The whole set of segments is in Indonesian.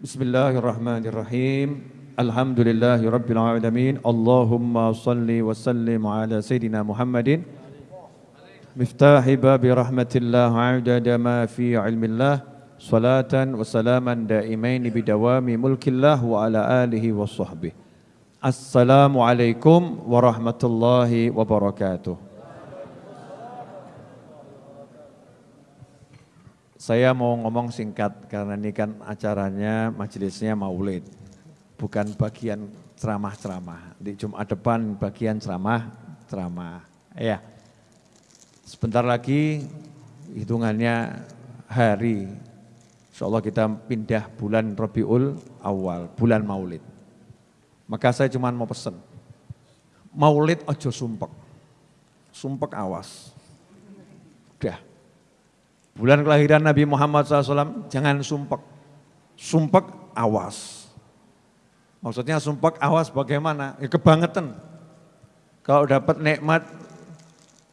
Bismillahirrahmanirrahim. Alhamdulillahi rabbil alamin. Allahumma salli wa sallim ala sayyidina Muhammadin. Miftahi babi rahmatillah adada ma fi ilmillah. Salatan wa salaman daimain bidawami mulkillah wa ala alihi wa sahbihi. Assalamualaikum warahmatullahi wabarakatuh. Saya mau ngomong singkat karena ini kan acaranya majelisnya maulid. Bukan bagian ceramah-ceramah. Di Jumat depan bagian ceramah-ceramah. Ya. Sebentar lagi hitungannya hari. Insya Allah kita pindah bulan Rabiul awal, bulan maulid. Maka saya cuma mau pesen. Maulid ojo sumpek. Sumpek awas. Udah Bulan kelahiran Nabi Muhammad SAW, jangan sumpek. Sumpek, awas. Maksudnya sumpek, awas bagaimana? Ya kebangetan. Kalau dapat nikmat,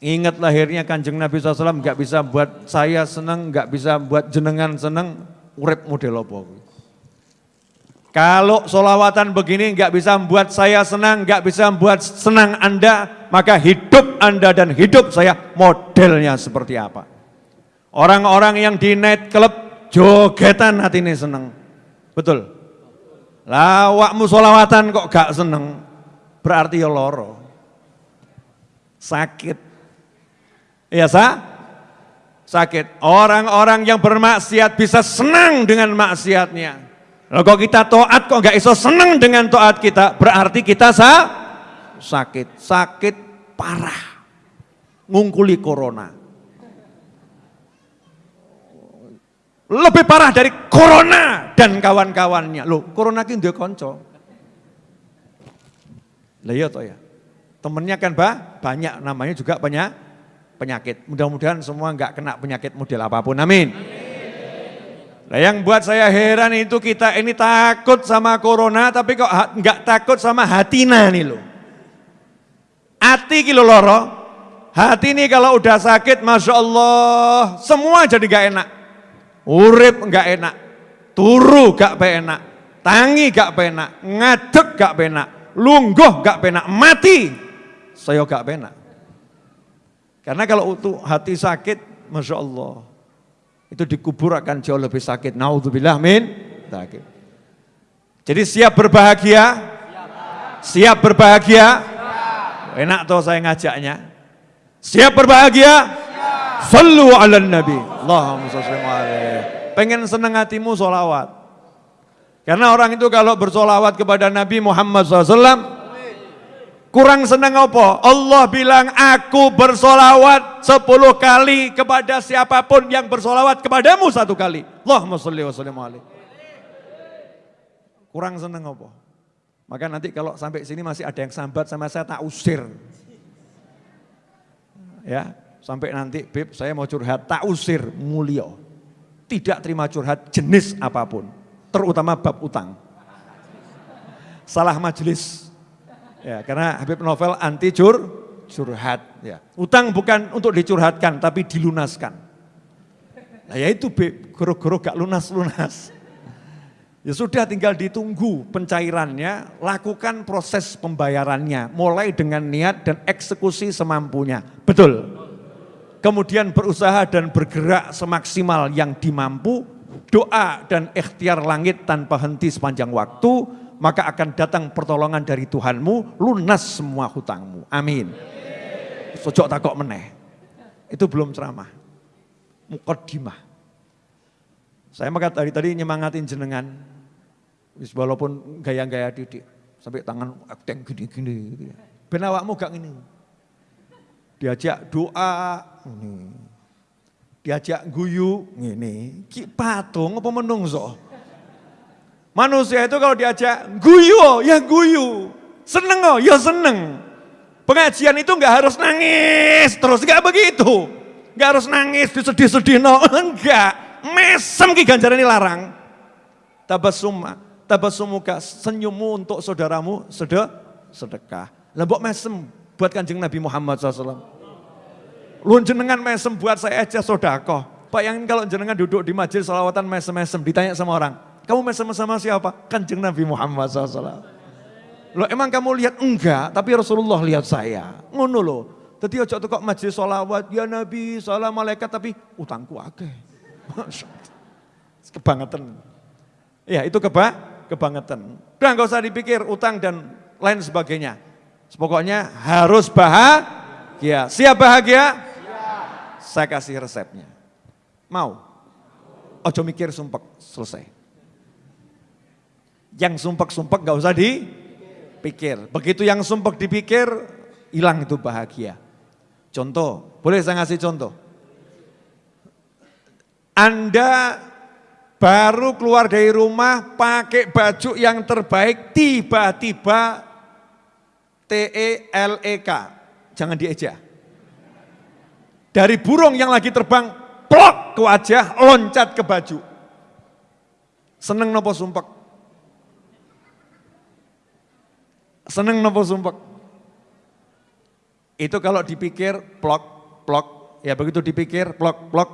ingat lahirnya kanjeng Nabi SAW, nggak bisa buat saya senang, nggak bisa buat jenengan senang, urip model apa. Kalau solawatan begini nggak bisa membuat saya senang, nggak bisa membuat senang Anda, maka hidup Anda dan hidup saya modelnya seperti apa? Orang-orang yang di night club jogetan hati ini seneng. Betul. Lawakmu solawatan kok gak seneng. Berarti ya loro. Sakit. Iya sa? Sakit. Orang-orang yang bermaksiat bisa senang dengan maksiatnya. Lalu kok kita toat kok gak iso senang dengan toat kita, berarti kita sa sakit. Sakit parah. Ngungkuli corona. Lebih parah dari corona dan kawan-kawannya. Loh, corona ini dia konco. Lah iya toh ya. Temennya kan bah, banyak namanya juga banyak penyakit. Mudah-mudahan semua enggak kena penyakit model apa pun. Amin. Nah yang buat saya heran itu kita ini takut sama corona tapi kok enggak takut sama hatina nih loh. Hati kilo loro, hati ini kalau udah sakit Masya Allah semua jadi gak enak. Urip enggak enak, turu gak penak, tangi gak penak, ngadeg gak penak, lungguh gak penak, mati saya gak penak. Karena kalau untuk hati sakit, Masya Allah, itu dikubur akan jauh lebih sakit. Naudzubillah min. Jadi siap berbahagia? Siap berbahagia? Enak tuh saya ngajaknya. Siap berbahagia? Sallu ala nabi. Allahumma salli Pengen seneng hatimu solawat. Karena orang itu kalau bersolawat kepada Nabi Muhammad SAW, kurang seneng apa? Allah bilang, aku bersolawat sepuluh kali kepada siapa pun yang bersolawat kepadamu satu kali. Allahumma salli wa sallim Kurang seneng apa? Maka nanti kalau sampai sini masih ada yang sambat sama saya tak usir. Ya, Sampai nanti, Beb, saya mau curhat, tak usir mulia. Tidak terima curhat jenis apa pun, terutama bab utang. Salah majelis. Ya, karena Habib Novel anti cur, curhat. Ya. Utang bukan untuk dicurhatkan, tapi dilunaskan. Nah ya itu Beb, goro-goro gak lunas-lunas. Ya sudah tinggal ditunggu pencairannya, lakukan proses pembayarannya, mulai dengan niat dan eksekusi semampunya. Betul kemudian berusaha dan bergerak semaksimal yang dimampu, doa dan ikhtiar langit tanpa henti sepanjang waktu, maka akan datang pertolongan dari Tuhanmu, lunas semua hutangmu. Amin. Sojok takok meneh. Itu belum ceramah. Mukaddimah. Saya maka tadi tadi nyemangatin jenengan. Walaupun gaya-gaya didik. Sampai tangan akting gini-gini. Gitu ya. Benawakmu gak gini diajak doa, ini. diajak guyu, ini. Ki patung apa menungso? Manusia itu kalau diajak guyu, ya guyu. Seneng oh, ya seneng. Pengajian itu enggak harus nangis terus, enggak begitu. Enggak harus nangis, disedih-sedih, no. enggak. Mesem ki ganjaran ini larang. Tabasum, tabasumuka, senyummu untuk saudaramu sedekah. Lembok mesem, buat kanjeng Nabi Muhammad SAW. Lu jenengan mesem buat saya aja sodako. Pak yang kalau jenengan duduk di majelis salawatan mesem-mesem, ditanya sama orang, Kamu mesem sama siapa? Kanjeng Nabi Muhammad SAW. Lo emang kamu lihat? Enggak, tapi Rasulullah lihat saya. Ngono loh. Jadi ojo kok majlis sholawat, ya Nabi, salam malaikat, tapi utangku akeh. Kebangetan. Ya itu keba, kebangetan. Udah gak usah dipikir utang dan lain sebagainya. Pokoknya harus bahagia. Siap bahagia? Siap. Saya kasih resepnya. Mau? Ojo mikir sumpek, selesai. Yang sumpek-sumpek gak usah dipikir. Begitu yang sumpek dipikir, hilang itu bahagia. Contoh, boleh saya ngasih contoh? Anda baru keluar dari rumah pakai baju yang terbaik, tiba-tiba T-E-L-E-K, jangan dieja. Dari burung yang lagi terbang, plok ke wajah, loncat ke baju. Seneng nopo sumpek? Seneng nopo sumpek? Itu kalau dipikir plok, plok, ya begitu dipikir plok, plok,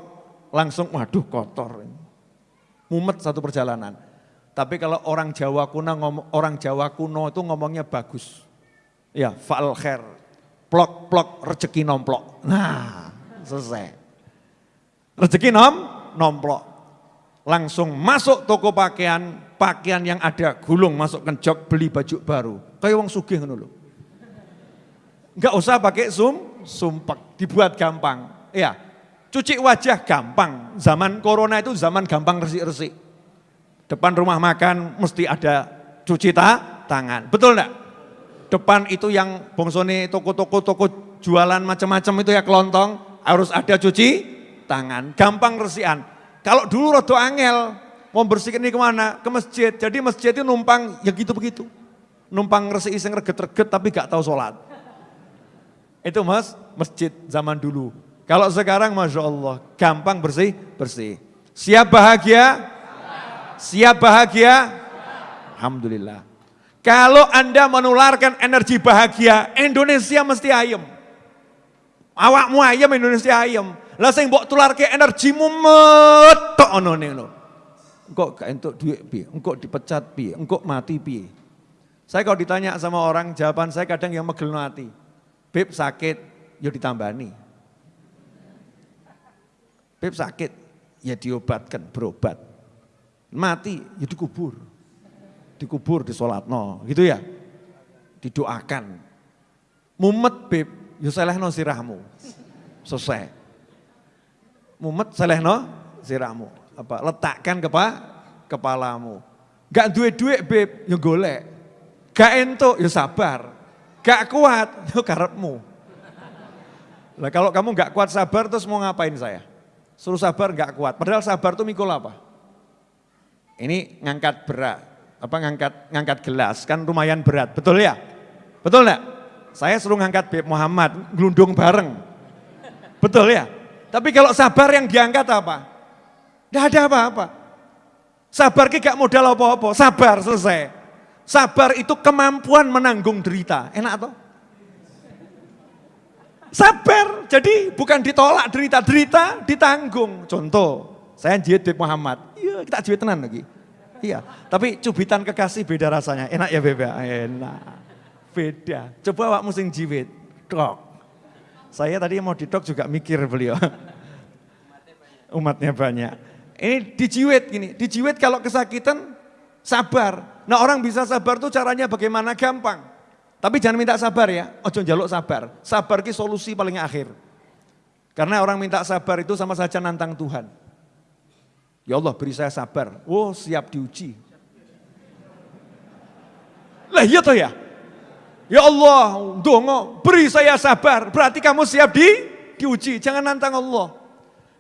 langsung waduh kotor. Mumet satu perjalanan. Tapi kalau orang Jawa kuno, orang Jawa kuno itu ngomongnya bagus. Ya, fa'al khair. Plok, plok, rezeki nomplok. Nah, selesai. Rezeki nom, nomplok. Langsung masuk toko pakaian, pakaian yang ada gulung masuk ke jok beli baju baru. Kayak wong sugih ngono lho. Enggak usah pakai sum, sumpek, dibuat gampang. Ya, cuci wajah gampang. Zaman corona itu zaman gampang resik-resik. Depan rumah makan mesti ada cuci ta, tangan. Betul enggak? Depan itu yang bongsone toko-toko toko jualan macam-macam itu ya kelontong, harus ada cuci tangan. Gampang resikan. Kalau dulu rodo angel, mau bersihkan ini ke mana? Ke masjid. Jadi masjid itu numpang ya gitu begitu. Numpang resik iseng reget-reget tapi gak tahu sholat. Itu mas, masjid zaman dulu. Kalau sekarang Masya Allah, gampang bersih, bersih. Siap bahagia? Siap bahagia? Alhamdulillah. Kalau Anda menularkan energi bahagia, Indonesia mesti ayem. Awakmu ayem, Indonesia ayem. Lah sing mbok tularke energimu metok ono lo. Engkau gak entuk duit pi, engkau dipecat pi, engkau mati pi. Saya kalau ditanya sama orang, jawaban saya kadang yang megel hati. Beb sakit, ya ditambani. Beb sakit, ya diobatkan, berobat. Mati, ya dikubur. Dikubur, disolatno, gitu ya. Didoakan. Mumet beb, ya selehno sirahmu. Selesai. Mumet selehno sirahmu. Apa? Letakkan kepa, kepalamu. Gak duit-duit beb, ya golek. Gak entuk, ya sabar. Gak kuat, itu karepmu. Lah kalau kamu gak kuat sabar terus mau ngapain saya? Suruh sabar gak kuat. Padahal sabar tuh mikul apa? Ini ngangkat berat, apa ngangkat ngangkat gelas kan lumayan berat, betul ya? Betul enggak? Saya suruh ngangkat Beb Muhammad, gelundung bareng. Betul ya? Tapi kalau sabar yang diangkat apa? Tidak ada apa-apa. Sabar ki gak modal apa-apa, sabar selesai. Sabar itu kemampuan menanggung derita. Enak toh? Sabar, jadi bukan ditolak derita-derita, ditanggung. Contoh, saya jihad Beb Muhammad. Iya, kita jihad tenan lagi. Iya, tapi cubitan kekasih beda rasanya. Enak ya Beb? Ya? Enak. Beda. Coba awak musim jihad. Dok. Saya tadi mau didok juga mikir beliau. Umatnya banyak. Ini dijiwet gini, dijiwet kalau kesakitan sabar. Nah orang bisa sabar tuh caranya bagaimana gampang. Tapi jangan minta sabar ya, ojo jaluk sabar. Sabar ki solusi paling akhir. Karena orang minta sabar itu sama saja nantang Tuhan. Ya Allah beri saya sabar. Oh siap diuji. Lah iya toh ya. Ya Allah, dongo, beri saya sabar. Berarti kamu siap di diuji. Jangan nantang Allah.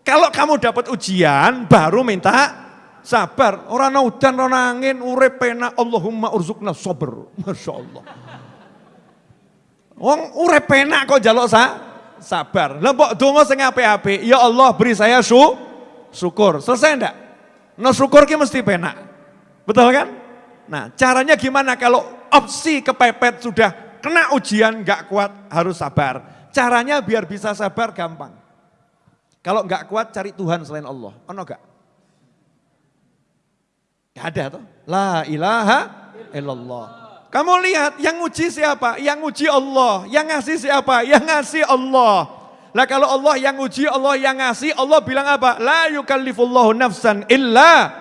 Kalau kamu dapat ujian, baru minta sabar. Orang udan, orang angin, urip penak. Allahumma urzukna sober. Masya Allah. Wong urip penak kok jaluk sa sabar. Lembok dongo sing ape-ape. Ya Allah beri saya su syukur. Selesai enggak? No syukur ki mesti penak. Betul kan? Nah caranya gimana kalau opsi kepepet sudah kena ujian nggak kuat harus sabar. Caranya biar bisa sabar gampang. Kalau nggak kuat cari Tuhan selain Allah. Ono nggak? Gak ada tuh. La ilaha illallah. Kamu lihat yang uji siapa? Yang uji Allah. Yang ngasih siapa? Yang ngasih Allah. Lah kalau Allah yang uji, Allah yang ngasih, Allah bilang apa? La yukallifullahu nafsan illa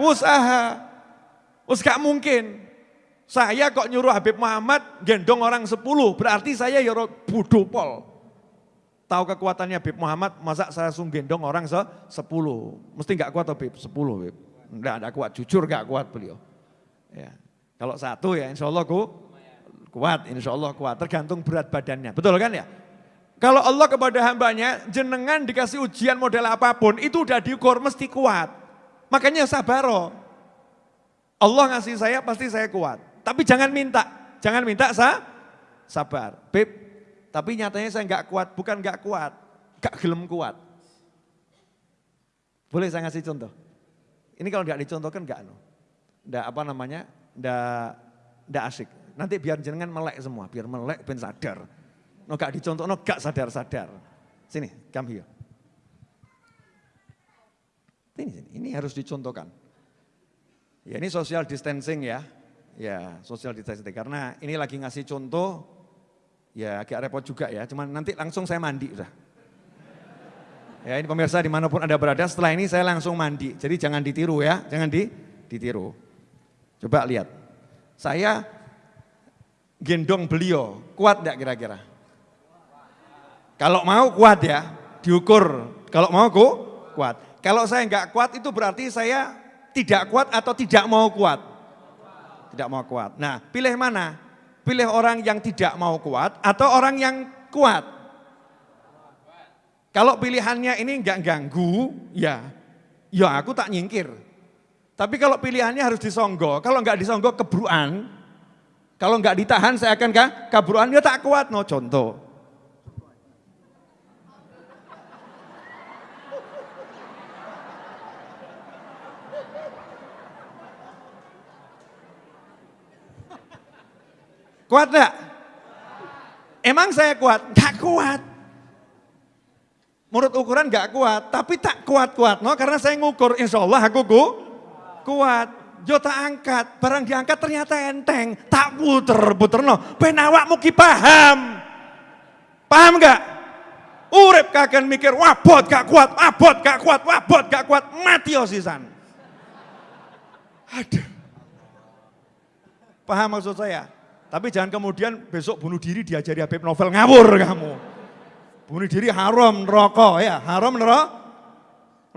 usaha. Us gak mungkin. Saya kok nyuruh Habib Muhammad gendong orang sepuluh, berarti saya ya bodoh pol. Tahu kekuatannya Habib Muhammad, masa saya langsung gendong orang se sepuluh. Mesti gak kuat Habib, sepuluh Habib. Enggak, enggak kuat, jujur gak kuat beliau. Ya. Kalau satu ya insya Allah ku, kuat, insya Allah kuat. Tergantung berat badannya, betul kan ya? Kalau Allah kepada hambanya, jenengan dikasih ujian model apa pun, itu udah diukur mesti kuat. Makanya sabar Allah ngasih saya pasti saya kuat. Tapi jangan minta, jangan minta sa, sabar. Beb, tapi nyatanya saya nggak kuat, bukan nggak kuat, gak gelem kuat. Boleh saya ngasih contoh? Ini kalau nggak dicontohkan nggak, nggak apa namanya, ndak ndak asik. Nanti biar jenengan melek semua, biar melek ben sadar. No gak dicontoh, no gak sadar-sadar. Sini, come here. Ini, sini, ini harus dicontohkan. Ya ini social distancing ya. Ya, social distancing. Karena ini lagi ngasih contoh, ya agak repot juga ya. Cuman nanti langsung saya mandi udah. Ya ini pemirsa di mana pun Anda berada, setelah ini saya langsung mandi. Jadi jangan ditiru ya, jangan di, ditiru. Coba lihat. Saya gendong beliau, kuat enggak kira-kira? Kalau mau kuat ya, diukur. Kalau mau ku, kuat. Kalau saya enggak kuat itu berarti saya tidak kuat atau tidak mau kuat? Tidak mau kuat. Nah pilih mana? Pilih orang yang tidak mau kuat atau orang yang kuat? Kalau pilihannya ini enggak ganggu, ya, ya aku tak nyingkir. Tapi kalau pilihannya harus disonggo, kalau nggak disonggo kebruan, kalau nggak ditahan saya akan kah? kabruan, ya tak kuat. No contoh. Kuat enggak? Emang saya kuat? Enggak kuat. Menurut ukuran enggak kuat, tapi tak kuat-kuat. No, karena saya ngukur, insya Allah aku ku, kuat. Yo tak angkat, barang diangkat ternyata enteng, tak puter-puter no. Penawak muki paham. Paham gak? Urip kagak mikir, wabot gak kuat, wabot gak kuat, wabot gak kuat, mati osisan. Aduh. Paham maksud saya? Tapi jangan kemudian besok bunuh diri diajari Habib Novel ngawur kamu. Bunuh diri haram rokok ya, haram neraka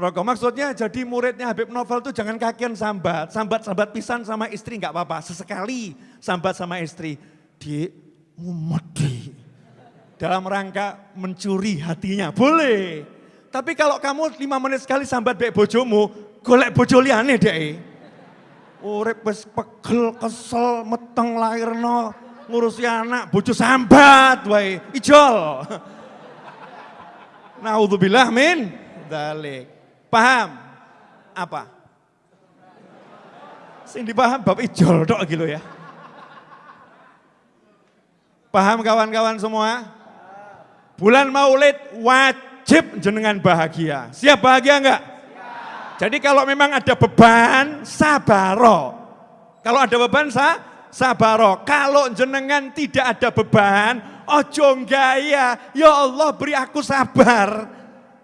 Rokok maksudnya jadi muridnya Habib Novel itu jangan kakian sambat, sambat-sambat pisan sama istri nggak apa-apa, sesekali sambat sama istri. Di umedi. Dalam rangka mencuri hatinya, boleh. Tapi kalau kamu lima menit sekali sambat baik bojomu, golek bojo liane deh. Urip wis pegel, kesel, meteng lahirno, ngurusi anak, bojo sambat wae, ijol. Naudzubillah min dalik. Paham? Apa? Sing dipaham bab ijol dok gitu ya. Paham kawan-kawan semua? Bulan Maulid wajib jenengan bahagia. Siap bahagia enggak? Jadi kalau memang ada beban, sabaro. Kalau ada beban, sa, sabaro. Kalau jenengan tidak ada beban, ojo gaya, ya Allah beri aku sabar.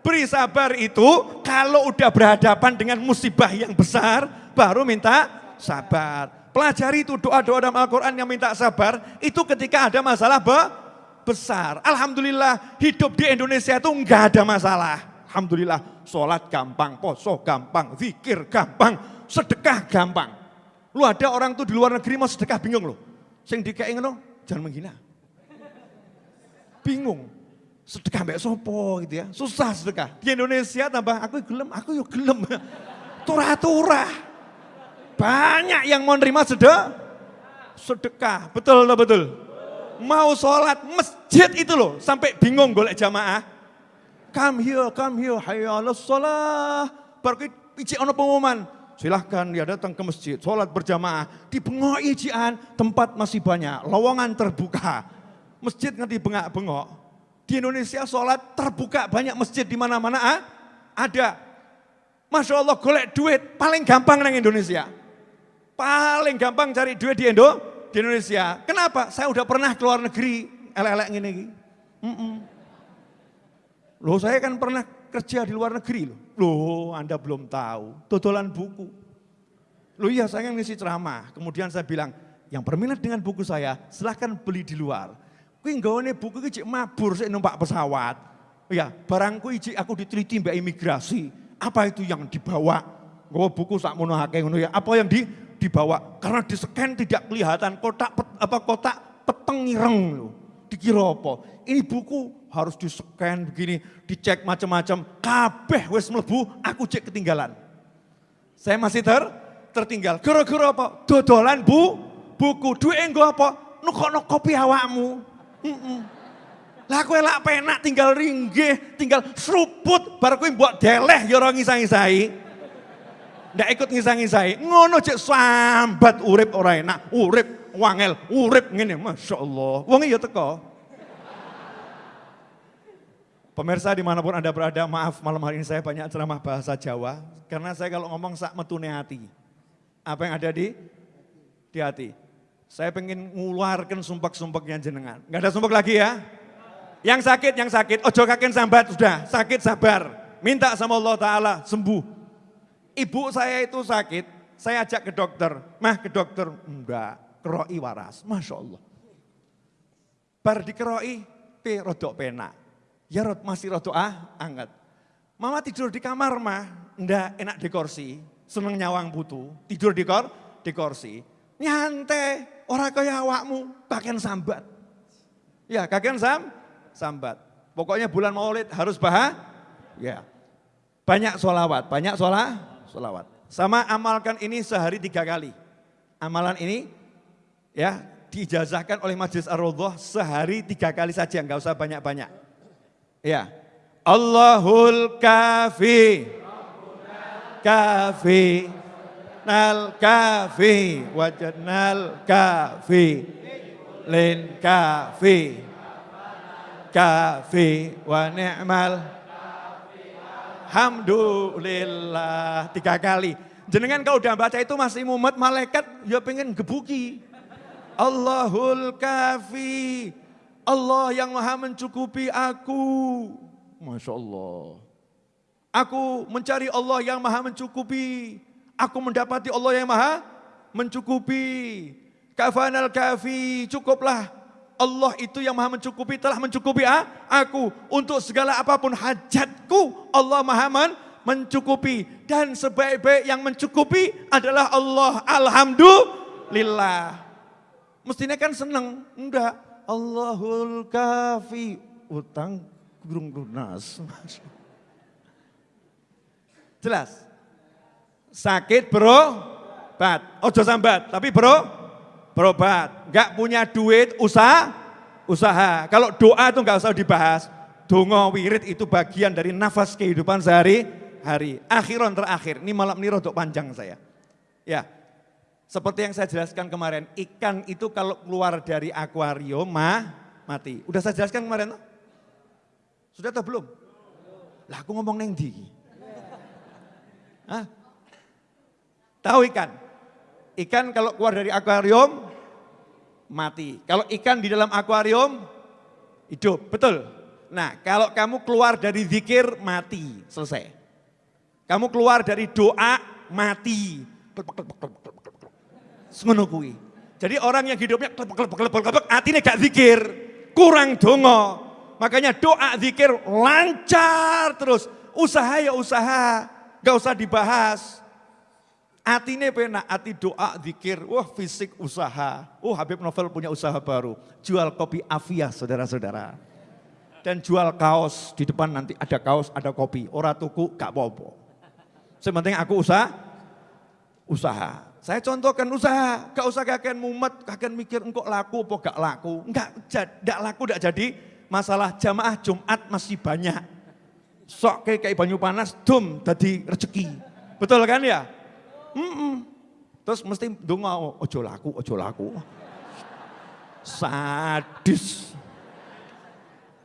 Beri sabar itu kalau udah berhadapan dengan musibah yang besar, baru minta sabar. Pelajari itu doa-doa dalam Al-Quran yang minta sabar, itu ketika ada masalah be besar. Alhamdulillah hidup di Indonesia itu enggak ada masalah. Alhamdulillah sholat gampang, poso gampang, zikir gampang, sedekah gampang. Lu ada orang tuh di luar negeri mau sedekah bingung loh. Sing dikei ngono, jangan menghina. Bingung sedekah mbak sopo gitu ya. Susah sedekah. Di Indonesia tambah aku gelem, aku yuk gelem. Turah-turah. Banyak yang mau nerima sedekah. Sedekah, betul betul. Mau sholat masjid itu loh, sampai bingung golek jamaah. Come here, come here, hayya sholat. Baru iji ono pengumuman, silahkan dia datang ke masjid, sholat berjamaah. Di bengok ijian, tempat masih banyak, lowongan terbuka. Masjid nanti bengak-bengok, di Indonesia sholat terbuka banyak masjid di mana-mana ah? ada. Masya Allah golek duit paling gampang nang Indonesia. Paling gampang cari duit di Indo, di Indonesia. Kenapa? Saya udah pernah keluar negeri, elek-elek gini. Mm -mm. Loh saya kan pernah kerja di luar negeri loh. Loh Anda belum tahu, dodolan buku. Loh iya saya ngisi ceramah, kemudian saya bilang, yang berminat dengan buku saya silahkan beli di luar. Kuwi nggone buku iki mabur sik numpak pesawat. Ya, barangku iki aku diteliti mbak imigrasi. Apa itu yang dibawa? Gue buku sak mono ngono ya. Apa yang di dibawa? Karena di scan tidak kelihatan kotak pet, apa kotak peteng ireng loh. Dikira apa? Ini buku harus di scan begini, dicek macam-macam. Kabeh wis mlebu, aku cek ketinggalan. Saya masih ter tertinggal. Gara-gara apa? Dodolan bu, buku. Duit enggo apa? Nukok kopi awakmu. Mm -mm. Lah kowe lak penak tinggal ringgih, tinggal seruput bar kowe mbok deleh ya ora ngisah-ngisahi. Ndak ikut ngisah-ngisahi. Ngono cek sambat urip ora enak, urip wangel, urip ngene, Masya Allah. Wong ya teko. Pemirsa di mana pun Anda berada, maaf malam hari ini saya banyak ceramah bahasa Jawa. Karena saya kalau ngomong sak metune hati. Apa yang ada di di hati. Saya pengen ngeluarkan sumpek-sumpeknya jenengan. Gak ada sumpek lagi ya? Yang sakit, yang sakit, ojo kaken sambat, sudah sakit sabar. Minta sama Allah Ta'ala sembuh. Ibu saya itu sakit, saya ajak ke dokter. Mah ke dokter, enggak, keroi waras, Masya Allah. Bar dikeroi, pe rodok pena. Ya rod masih rodok ah, angkat. Mama tidur di kamar mah, enggak enak di kursi, seneng nyawang butuh, tidur di kor, di kursi. Nyantai, orang kaya awakmu, kakek sambat. Ya, kakek sam, sambat. Pokoknya bulan maulid harus bahas, ya. Banyak solawat, banyak sholah, solawat. Sama amalkan ini sehari tiga kali. Amalan ini ya diijazahkan oleh Majelis Ar-Raudhah sehari tiga kali saja, nggak usah banyak-banyak. Ya. Allahul kafi. Kafi. Nal kafi. Wajadnal kafi. Lin kafi kafi wa ni'mal Alhamdulillah tiga kali. Jenengan kalau udah baca itu masih mumet malaikat ya pengen gebuki. Allahul kafi. Allah yang maha mencukupi aku. Masya Allah. Aku mencari Allah yang maha mencukupi. Aku mendapati Allah yang maha mencukupi. Kafanal kafi, cukuplah Allah itu yang maha mencukupi telah mencukupi aku untuk segala apa pun hajatku Allah maha mencukupi dan sebaik-baik yang mencukupi adalah Allah alhamdulillah mestinya kan senang enggak. Allahul kafi. Utang gurung lunas jelas. Sakit bro. Bat. Ojo sambat. Tapi bro. Berobat, nggak punya duit, usaha, usaha. Kalau doa itu nggak usah dibahas. Dongo wirid itu bagian dari nafas kehidupan sehari-hari. Akhiran terakhir, ini malam ini rodok panjang saya. Ya, seperti yang saya jelaskan kemarin, ikan itu kalau keluar dari akuarium mah mati. Udah saya jelaskan kemarin? Sudah atau belum? Lah aku ngomong neng di. Tahu ikan? Ikan kalau keluar dari akuarium mati. Kalau ikan di dalam akuarium, hidup, betul. Nah, kalau kamu keluar dari zikir, mati, selesai. Kamu keluar dari doa, mati. Semenukui. Jadi orang yang hidupnya artinya gak zikir, kurang dongo. Makanya doa zikir lancar terus. Usaha ya usaha, gak usah dibahas. Atine penak, ati doa, zikir, wah fisik usaha. Oh Habib Novel punya usaha baru, jual kopi Avia saudara-saudara. Dan jual kaos, di depan nanti ada kaos, ada kopi. Ora tuku, gak apa-apa. Sementing aku usaha, usaha. Saya contohkan usaha, gak usah kakek mumet, kakek mikir engkau laku apa gak laku. Enggak, gak laku, gak jadi masalah jamaah Jumat masih banyak. Sok kayak, kayak banyu panas, dum, tadi rezeki. Betul kan ya? Mm -mm. Terus mesti donga, ojo laku, ojo laku. Sadis.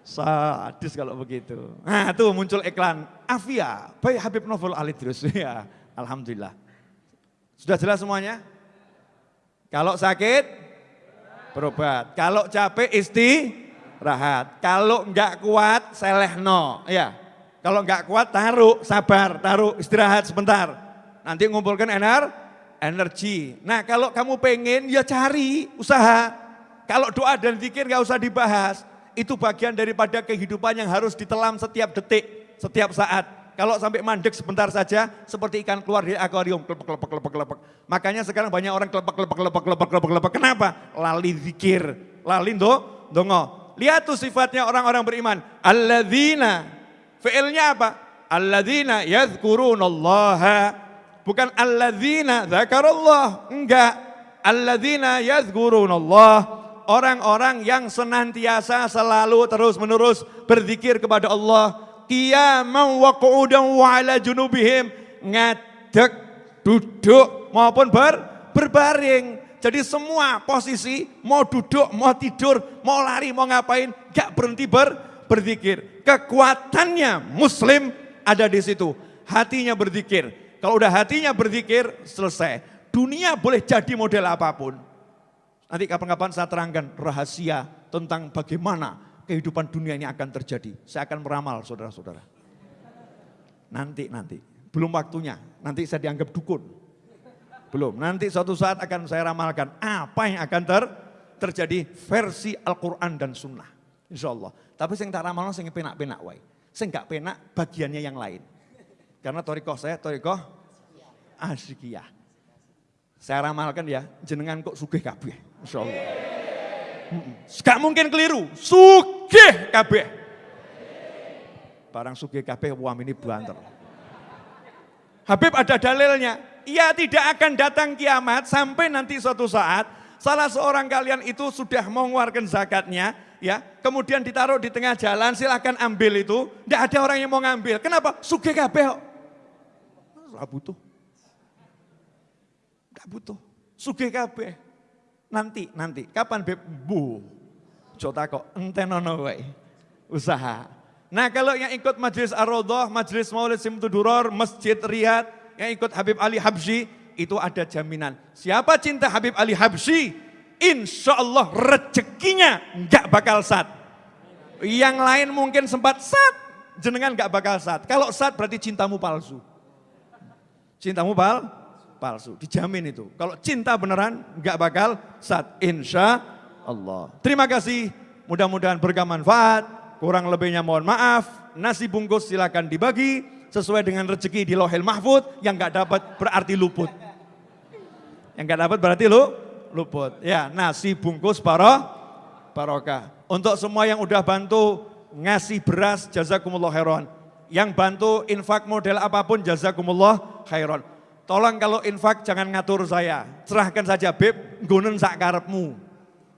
Sadis kalau begitu. Nah tuh muncul iklan Avia, baik Habib Novel Alidrus. Ya, Alhamdulillah. Sudah jelas semuanya? Kalau sakit, berobat. Kalau capek, istirahat. Kalau enggak kuat, selehno. Ya. Kalau enggak kuat, taruh, sabar, taruh, istirahat sebentar. Nanti ngumpulkan ener, energi. Nah kalau kamu pengen, ya cari, usaha. Kalau doa dan zikir enggak usah dibahas. Itu bagian daripada kehidupan yang harus ditelam setiap detik, setiap saat. Kalau sampai mandek sebentar saja, seperti ikan keluar dari akuarium, kelepek, kelepek, kelepek, kelepek. Makanya sekarang banyak orang kelepek, kelepek, kelepek, kelepek, kelepek, kelepek. Kenapa? Lali zikir, lali do, dongo. Lihat tuh sifatnya orang-orang beriman. Alladzina, fi'ilnya apa? Alladzina yadhkurunallaha. Bukan alladzina zakarallah, enggak. Alladzina yadhkurunallah. Orang-orang yang senantiasa selalu terus menerus berzikir kepada Allah qiyaman wa qu'udan wa ala junubihim. Ngadeg duduk maupun ber, berbaring. Jadi semua posisi mau duduk mau tidur mau lari mau ngapain gak berhenti ber, berzikir. Kekuatannya muslim ada di situ. Hatinya berzikir. Kalau udah hatinya berzikir selesai. Dunia boleh jadi model apa pun. Nanti kapan-kapan saya terangkan rahasia tentang bagaimana kehidupan dunia ini akan terjadi. Saya akan meramal saudara-saudara. Nanti, nanti. Belum waktunya. Nanti saya dianggap dukun. Belum. Nanti suatu saat akan saya ramalkan apa yang akan ter terjadi versi Al-Quran dan Sunnah. Insya Allah. Tapi saya tak ramal, saya penak-penak. Wai. Saya nggak penak bagiannya yang lain. Karena torikoh saya, torikoh asyikiyah. Saya ramalkan ya, jenengan kok sugih kabeh. Insya Allah. Gak mungkin keliru, sugih kabeh. Barang sugih kabeh wam ini banter. Habib ada dalilnya, ia tidak akan datang kiamat sampai nanti suatu saat salah seorang kalian itu sudah mengeluarkan zakatnya, ya, kemudian ditaruh di tengah jalan, silahkan ambil itu, tidak ada orang yang mau ngambil. Kenapa? Sugih kabeh. Tidak butuh. Tidak butuh. Sugih kabeh. Nanti, nanti. Kapan Beb? Bu. Jota kok entenono wae. Usaha. Nah kalau yang ikut Majelis Ar-Rodoh, Majelis Maulid Simtuduror, Masjid Riyad, yang ikut Habib Ali Habsyi, itu ada jaminan. Siapa cinta Habib Ali Habsyi, insya Allah rezekinya nggak bakal sat. Yang lain mungkin sempat sat, jenengan nggak bakal sat. Kalau sat berarti cintamu palsu. Cintamu pal, palsu. Dijamin itu. Kalau cinta beneran nggak bakal saat insya Allah. Terima kasih. Mudah-mudahan berkah manfaat. Kurang lebihnya mohon maaf. Nasi bungkus silakan dibagi sesuai dengan rezeki di lohel mahfud yang nggak dapat berarti luput. Yang nggak dapat berarti lu luput. Ya, nasi bungkus para barokah. Untuk semua yang udah bantu ngasih beras jazakumullah khairan. Yang bantu infak model apa pun jazakumullah khairan. Tolong kalau infak jangan ngatur saya. Serahkan saja Beb, gunen sak karepmu.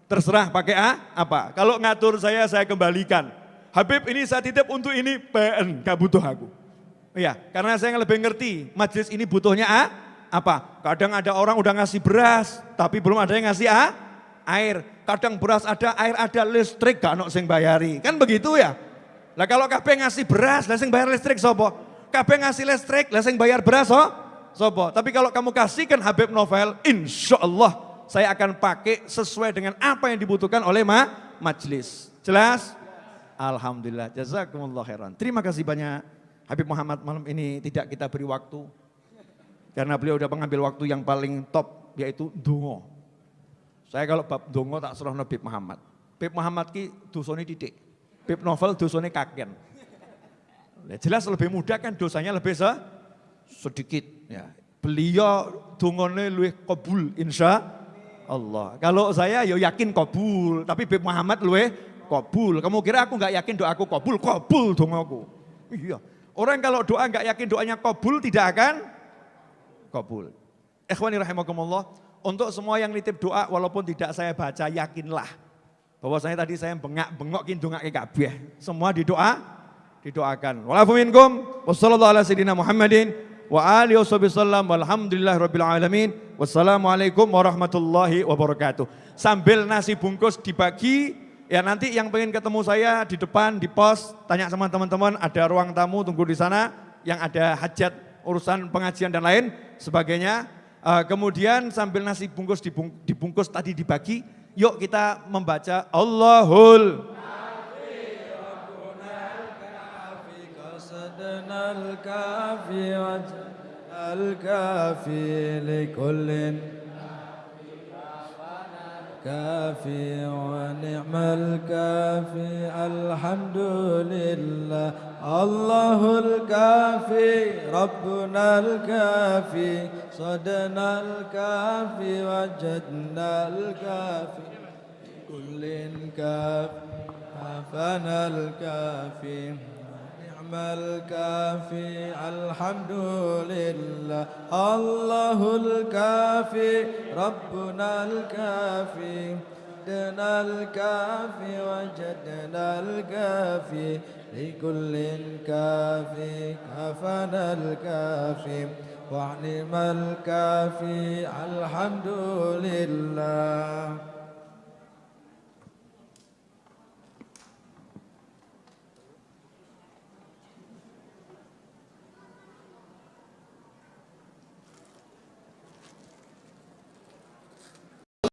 Terserah pakai A, apa. Kalau ngatur saya, saya kembalikan. Habib ini saya titip untuk ini, PN, gak butuh aku. Iya, karena saya lebih ngerti, majelis ini butuhnya A, apa? Kadang ada orang udah ngasih beras, tapi belum ada yang ngasih A, air. Kadang beras ada, air ada, listrik gak nok sing bayari. Kan begitu ya? Lah kalau KB ngasih beras, lah sing bayar listrik sopo? KB ngasih listrik, lah sing bayar beras oh? Sopo. Tapi kalau kamu kasihkan Habib Novel, insya Allah saya akan pakai sesuai dengan apa yang dibutuhkan oleh ma majlis. Jelas? Alhamdulillah. Jazakumullah khairan. Terima kasih banyak. Habib Muhammad malam ini tidak kita beri waktu. Karena beliau sudah mengambil waktu yang paling top, yaitu dungo. Saya kalau bab dungo tak serah Habib Muhammad. Habib Muhammad ki dosone titik. Habib Novel dosone kaken. Jelas lebih mudah kan dosanya lebih se sedikit. Ya. Beliau dungone luwih kabul insya Allah. Kalau saya ya yakin kabul, tapi Bib Muhammad luwih kabul. Kamu kira aku nggak yakin doaku kabul? Kabul dongaku. Iya. Orang kalau doa nggak yakin doanya kabul tidak akan kabul. Ikhwani rahimakumullah, untuk semua yang nitip doa walaupun tidak saya baca yakinlah bahwa saya tadi saya bengak-bengokin doa ke kabeh. Semua didoa didoakan. Walafuminkum wassalamualaikum Muhammadin wa alihi wassalamualaikum warahmatullahi wabarakatuh. Sambil nasi bungkus dibagi ya nanti yang pengen ketemu saya di depan di pos tanya sama teman-teman ada ruang tamu tunggu di sana yang ada hajat urusan pengajian dan lain sebagainya. Uh, kemudian sambil nasi bungkus dibungkus tadi dibagi, yuk kita membaca Allahul الكافي ونعم الكافي. الحمد لله. الله الكافي ربنا الكافي صدنا الكافي وجدنا الكافي. كل كافي كافنا الكافي. الكافي الحمد لله. الله الكافي ربنا الكافي. دنا الكافي وجدنا الكافي. لكل كافي كفنا الكافي. وعنم الكافي الحمد لله.